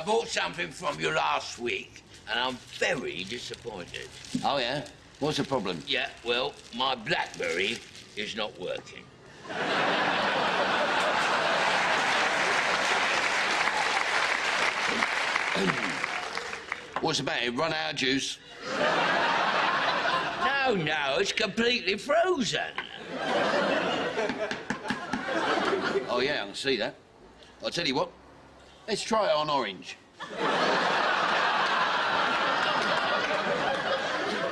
I bought something from you last week, and I'm very disappointed. Oh, yeah? What's the problem? Yeah, well, my BlackBerry is not working. What's the matter? Run out of juice? No, no, it's completely frozen. Oh, yeah, I can see that. I'll tell you what. Let's try it on orange.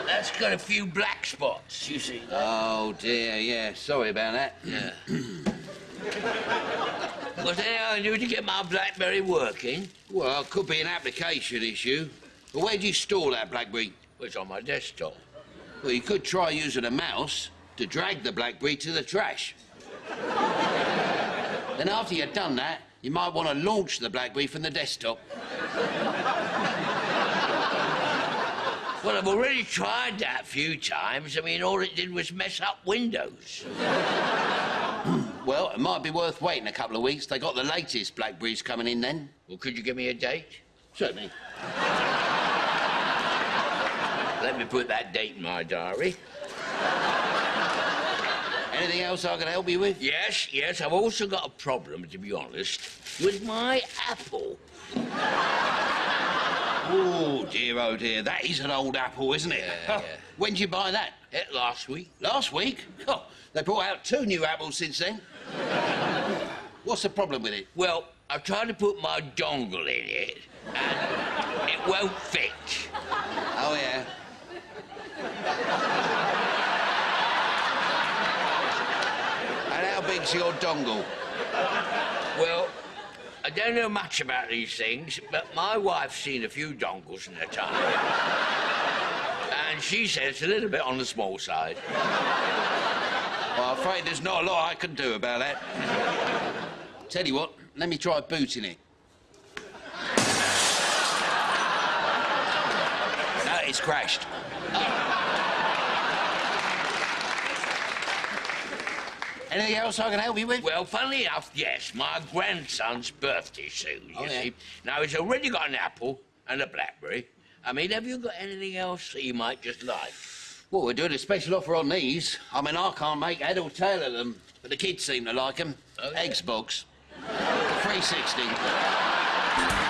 That's got a few black spots, you see. Oh, dear, yeah. Sorry about that. Yeah. Was there anything I do to get my BlackBerry working? Well, it could be an application issue. But where do you store that BlackBerry? Well, It's on my desktop. Well, you could try using a mouse to drag the BlackBerry to the trash. then after you've done that, you might want to launch the BlackBerry from the desktop. Well, I've already tried that a few times. I mean, all it did was mess up Windows. Well, it might be worth waiting a couple of weeks. They got the latest Blackberries coming in then. Well, could you give me a date? Certainly. Let me put that date in my diary. Anything else I can help you with? Yes, yes, I've also got a problem, to be honest, with my Apple. Oh, dear, oh, dear. That is an old apple, isn't it? Yeah, yeah. When did you buy that? Eh, last week. Last week? Oh, they brought out two new apples since then. What's the problem with it? Well, I've tried to put my dongle in it, and it won't fit. Oh, yeah. Big's your dongle? Well, I don't know much about these things, but my wife's seen a few dongles in her time. And she says it's a little bit on the small side. Well, I'm afraid there's not a lot I can do about that. Tell you what, let me try booting it. No, it's crashed. Anything else I can help you with? Well, funnily enough, yes, my grandson's birthday soon, you Oh, yeah. see. Now, he's already got an apple and a blackberry. I mean, have you got anything else that you might just like? Well, we're doing a special offer on these. I mean, I can't make head or tail of them, but the kids seem to like them. Oh, yeah. Eggs box. 360.